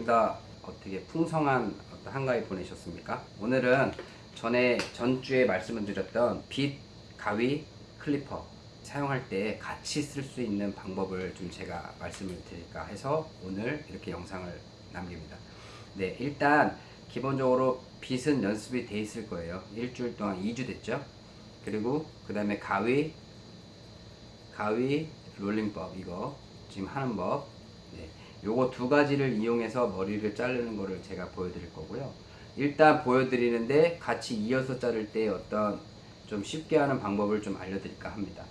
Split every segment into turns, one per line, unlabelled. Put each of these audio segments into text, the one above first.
블랙형입니다 어떻게 풍성한 어떤 한가위 보내셨습니까? 오늘은 전에 전주에 말씀을 드렸던 빗 가위 클리퍼 사용할 때 같이 쓸 수 있는 방법을 좀 제가 말씀을 드릴까 해서 오늘 이렇게 영상을 남깁니다. 네 일단 기본적으로 빗은 연습이 돼 있을 거예요. 일주일 동안 2주 됐죠? 그리고 그 다음에 가위 가위 롤링법 이거 지금 하는 법 네. 요거 두 가지를 이용해서 머리를 자르는 거를 제가 보여드릴 거고요. 일단 보여드리는데 같이 이어서 자를 때 어떤 좀 쉽게 하는 방법을 좀 알려드릴까 합니다.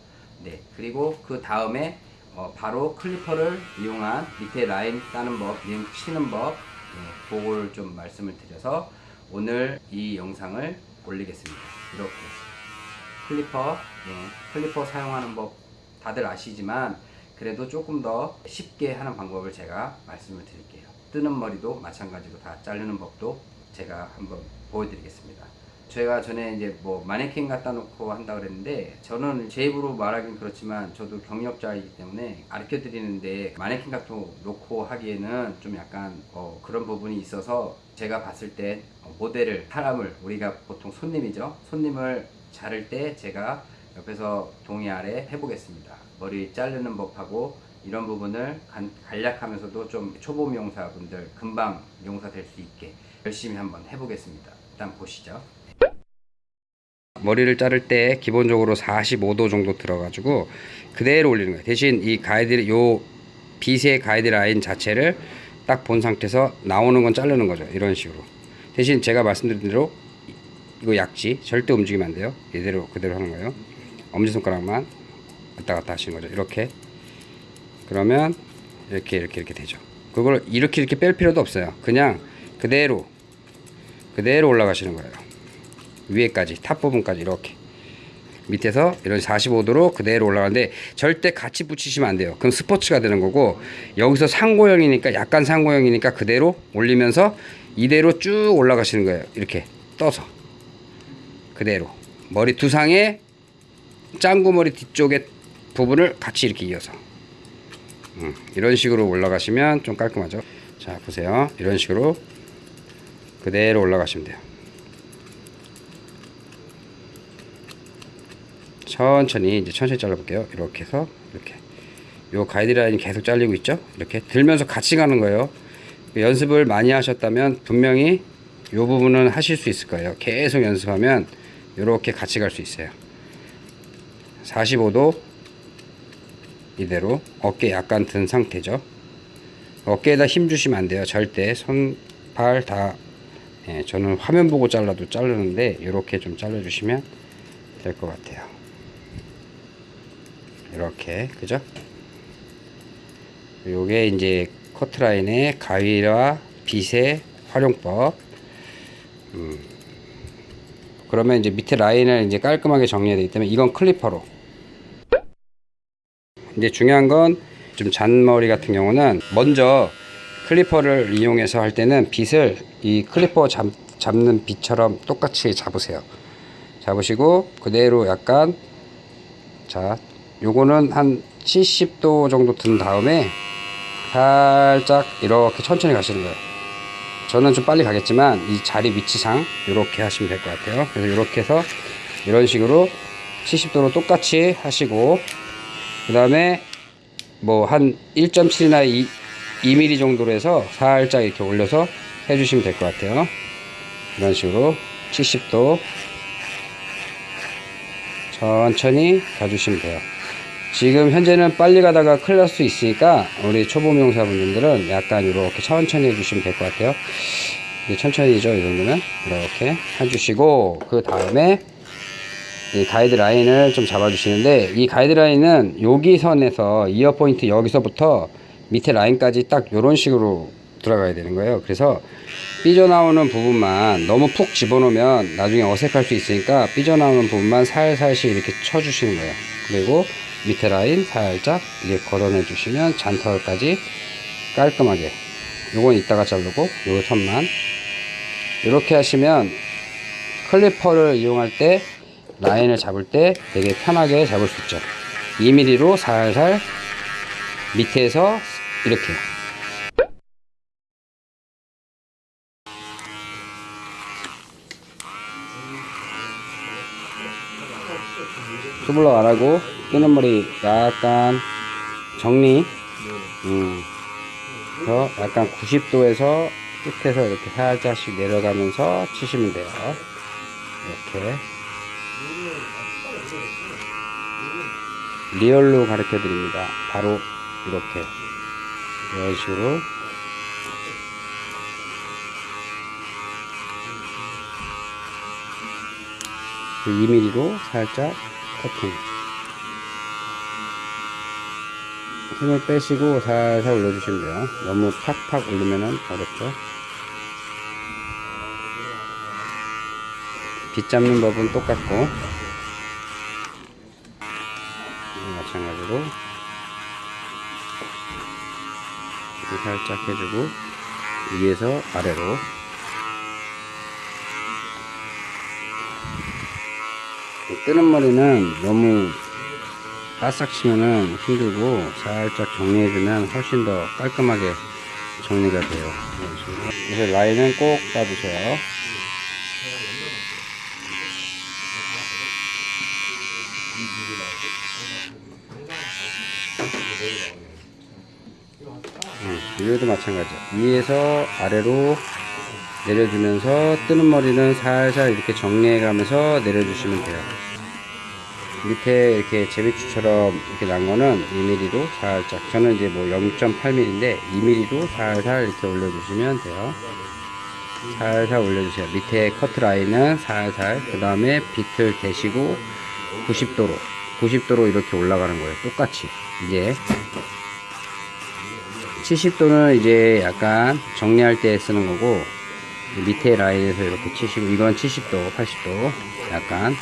네 그리고 그 다음에 어, 바로 클리퍼를 이용한 밑에 라인 따는 법 링 치는 법 네, 그거를 좀 말씀을 드려서 오늘 이 영상을 올리겠습니다. 이렇게 클리퍼 네, 클리퍼 사용하는 법 다들 아시지만 그래도 조금 더 쉽게 하는 방법을 제가 말씀을 드릴게요. 뜨는 머리도 마찬가지로 다 자르는 법도 제가 한번 보여드리겠습니다. 제가 전에 이제 뭐 마네킹 갖다 놓고 한다 그랬는데 저는 제 입으로 말하긴 그렇지만 저도 경력자이기 때문에 가르쳐 드리는데 마네킹 갖다 놓고 하기에는 좀 약간 어 그런 부분이 있어서 제가 봤을 때 모델을 사람을 우리가 보통 손님이죠. 손님을 자를 때 제가 옆에서 동의 아래 해보겠습니다. 머리 자르는 법하고 이런 부분을 간, 간략하면서도 좀 초보 미용사분들 금방 미용사 될 수 있게 열심히 한번 해보겠습니다. 일단 보시죠. 머리를 자를 때 기본적으로 45도 정도 들어가지고 그대로 올리는 거예요. 대신 이 가이드 요 빗의 가이드라인 자체를 딱 본 상태에서 나오는 건 자르는 거죠. 이런 식으로. 대신 제가 말씀드린 대로 이거 약지 절대 움직이면 안 돼요. 이대로 그대로 하는 거예요 엄지손가락만 왔다 갔다 하시는 거죠. 이렇게. 그러면 이렇게 이렇게 이렇게 되죠. 그걸 이렇게 이렇게 뺄 필요도 없어요. 그냥 그대로 그대로 올라가시는 거예요. 위에까지 top 부분까지 이렇게. 밑에서 이런 45도로 그대로 올라가는데 절대 같이 붙이시면 안 돼요. 그럼 스포츠가 되는 거고 여기서 상고형이니까 약간 상고형이니까 그대로 올리면서 이대로 쭉 올라가시는 거예요. 이렇게 떠서. 그대로. 머리 두상에 짱구머리 뒤쪽에 부분을 같이 이렇게 이어서. 음, 이런 식으로 올라가시면 좀 깔끔하죠? 자 보세요. 이런 식으로 그대로 올라가시면 돼요. 천천히 이제 천천히 잘라 볼게요. 이렇게 해서 이렇게. 요 가이드라인이 계속 잘리고 있죠? 이렇게 들면서 같이 가는 거예요. 연습을 많이 하셨다면 분명히 요 부분은 하실 수 있을 거예요. 계속 연습하면 이렇게 같이 갈 수 있어요 45도 이대로 어깨 약간 든 상태죠. 어깨에다 힘 주시면 안 돼요. 절대 손발다 예, 저는 화면 보고 잘라도 자르는데 이렇게 좀 잘라 주시면 될 것 같아요. 이렇게 그죠? 요게 이제 커트라인의 가위와 빗의 활용법. 음. 그러면 이제 밑에 라인을 이제 깔끔하게 정리해야 되기 때문에 이건 클리퍼로 이제 중요한 건 좀 잔머리 같은 경우는 먼저 클리퍼를 이용해서 할 때는 빗을 이 클리퍼 잡, 잡는 빗처럼 똑같이 잡으세요. 잡으시고 그대로 약간 자 요거는 한 70도 정도 든 다음에 살짝 이렇게 천천히 가시는 거예요. 저는 좀 빨리 가겠지만 이 자리 위치상 이렇게 하시면 될 것 같아요. 그래서 이렇게 해서 이런 식으로 70도로 똑같이 하시고 그 다음에 뭐 한 1.7이나 2, 2mm 정도로 해서 살짝 이렇게 올려서 해주시면 될 것 같아요. 이런 식으로 70도 천천히 가주시면 돼요. 지금 현재는 빨리 가다가 큰일 날 수 있으니까 우리 초보 미용사분들은 약간 이렇게 천천히 해주시면 될 것 같아요. 천천히죠 이 정도면? 이렇게 해주시고 그 다음에 이 가이드라인을 좀 잡아주시는데 이 가이드라인은 여기 선에서 이어 포인트 여기서부터 밑에 라인까지 딱 이런 식으로 들어가야 되는 거예요. 그래서 삐져나오는 부분만 너무 푹 집어넣으면 나중에 어색할 수 있으니까 삐져나오는 부분만 살살씩 이렇게 쳐주시는 거예요. 그리고 밑에 라인 살짝 이렇게 걸어내 주시면 잔털까지 깔끔하게 요건 이따가 자르고 요 선만 이렇게 하시면 클리퍼를 이용할 때 라인을 잡을 때 되게 편하게 잡을 수 있죠. 2mm로 살살 밑에서 이렇게. 투블럭 안 하고 끼는 머리 약간 정리. 음. 약간 90도에서 끝에서 이렇게 살짝씩 내려가면서 치시면 돼요. 이렇게. 리얼로 가르쳐 드립니다. 바로 이렇게. 이런 식으로 그 2mm로 살짝 커팅. 힘을 빼시고 살살 올려주시면 돼요. 너무 팍팍 올리면 어렵죠? 빗 잡는 법은 똑같고 이렇게 살짝 해주고 위에서 아래로 뜨는 머리는 너무 바싹 치면은 힘들고 살짝 정리해주면 훨씬 더 깔끔하게 정리가 돼요. 그래서 라인은 꼭 따주세요. 음, 여기도 마찬가지. 위에서 아래로 내려주면서 뜨는 머리는 살살 이렇게 정리해 가면서 내려주시면 돼요. 밑에 이렇게 제비추처럼 이렇게 난 거는 2mm로 살짝 저는 이제 뭐 0.8mm인데 2mm로 살살 이렇게 올려주시면 돼요. 살살 올려주세요. 밑에 커트 라인은 살살 그 다음에 비틀 대시고 90도로 90도로 이렇게 올라가는 거예요. 똑같이 이제 70도는 이제 약간 정리할 때 쓰는 거고 밑에 라인에서 이렇게 치시고 이건 70도 80도 약간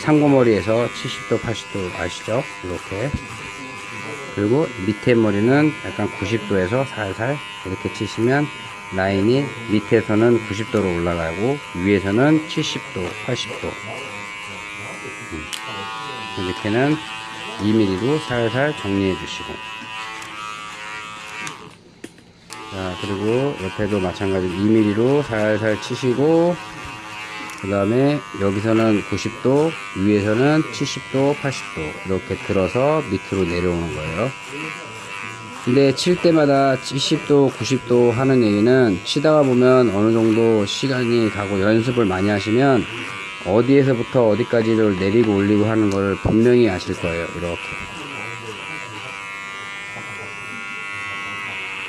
상고머리에서 70도 80도 아시죠? 이렇게. 그리고 밑에 머리는 약간 90도에서 살살 이렇게 치시면 라인이 밑에서는 90도로 올라가고 위에서는 70도 80도. 음. 밑에는 2mm로 살살 정리해 주시고 자 그리고 옆에도 마찬가지 2mm로 살살 치시고 그 다음에 여기서는 90도 위에서는 70도 80도 이렇게 들어서 밑으로 내려오는 거예요. 근데 칠 때마다 70도 90도 하는 얘기는 치다가 보면 어느 정도 시간이 가고 연습을 많이 하시면 어디에서부터 어디까지를 내리고 올리고 하는 걸 분명히 아실 거예요 이렇게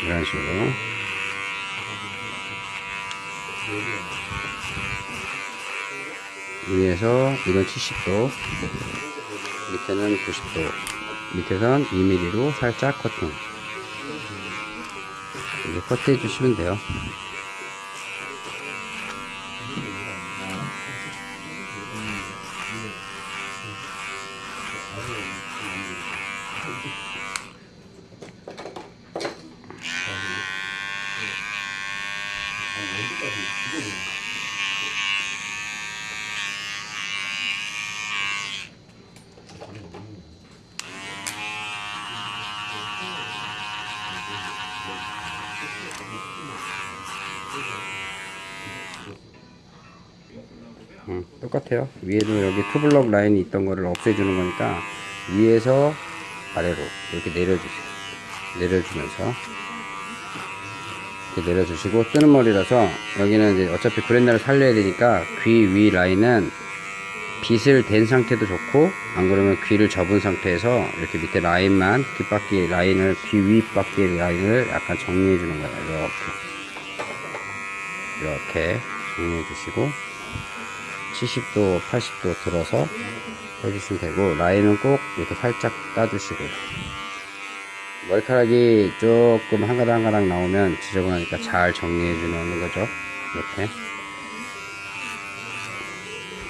이런 식으로 위에서 이건 70도 밑에는 90도 밑에선 2mm로 살짝 커팅 이렇게 커트 해주시면 돼요 음, 똑같아요. 위에도 여기 투블럭 라인이 있던 거를 없애주는 거니까 위에서 아래로 이렇게 내려주세요. 내려주면서 이렇게 내려주시고 뜨는 머리라서 여기는 이제 어차피 브랜드를 살려야 되니까 귀 위 라인은 빗을 댄 상태도 좋고 안 그러면 귀를 접은 상태에서 이렇게 밑에 라인만 귓바퀴 라인을 귀 윗바퀴 라인을 약간 정리해 주는 거예요. 이렇게. 이렇게 정리해 주시고 70도 80도 들어서 해주시면 되고 라인은 꼭 이렇게 살짝 따주시고. 머리카락이 조금 한 가닥 한 가닥 나오면 지저분하니까 잘 정리해 주는 거죠. 이렇게.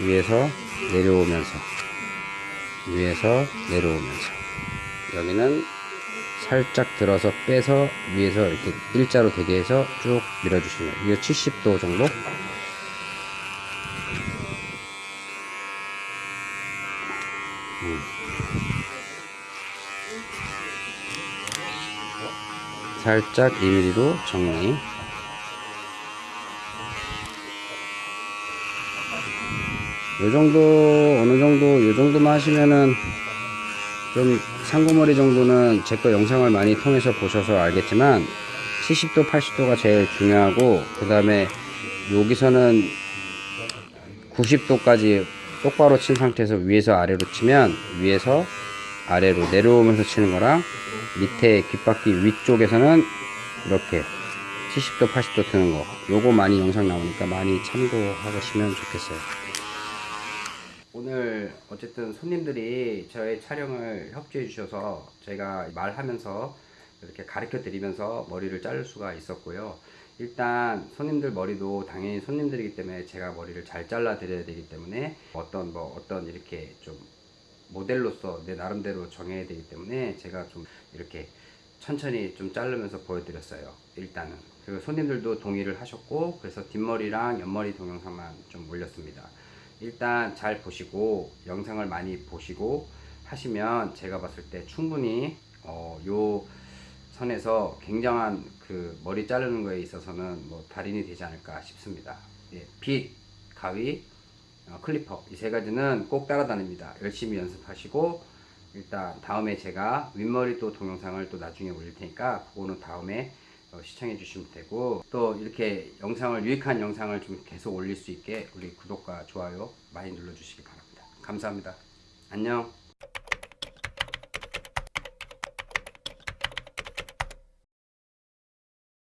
위에서 내려오면서 위에서 내려오면서. 여기는 살짝 들어서 빼서 위에서 이렇게 일자로 되게 해서 쭉 밀어주시면. 이게 70도 정도? 살짝 2mm로 정리 요 정도 어느 정도 요 정도만 하시면은 좀 상고머리 정도는 제 거 영상을 많이 통해서 보셔서 알겠지만 70도 80도가 제일 중요하고 그 다음에 여기서는 90도까지 똑바로 친 상태에서 위에서 아래로 치면 위에서 아래로 내려오면서 치는 거랑 밑에 귓바퀴 위쪽에서는 이렇게 70도 80도 트는 거. 요거 많이 영상 나오니까 많이 참고하시면 좋겠어요 오늘 어쨌든 손님들이 저의 촬영을 협조해 주셔서 제가 말하면서 이렇게 가르쳐 드리면서 머리를 자를 수가 있었고요. 일단 손님들 머리도 당연히 손님들이기 때문에 제가 머리를 잘 잘라 드려야 되기 때문에 어떤 뭐 어떤 이렇게 좀 모델로서 내 나름대로 정해야 되기 때문에 제가 좀 이렇게 천천히 좀 자르면서 보여드렸어요. 일단은 그리고 손님들도 동의를 하셨고 그래서 뒷머리랑 옆머리 동영상만 좀 올렸습니다. 일단 잘 보시고 영상을 많이 보시고 하시면 제가 봤을 때 충분히 어, 요 선에서 굉장한 그 머리 자르는 거에 있어서는 뭐 달인이 되지 않을까 싶습니다. 예, 빗, 가위, 어, clipper 이 세 가지는 꼭 따라다닙니다. 열심히 연습하시고 일단 다음에 제가 윗머리 또 동영상을 또 나중에 올릴 테니까 그거는 다음에 어, 시청해 주시면 되고 또 이렇게 영상을 유익한 영상을 좀 계속 올릴 수 있게 우리 구독과 좋아요 많이 눌러 주시기 바랍니다. 감사합니다. 안녕.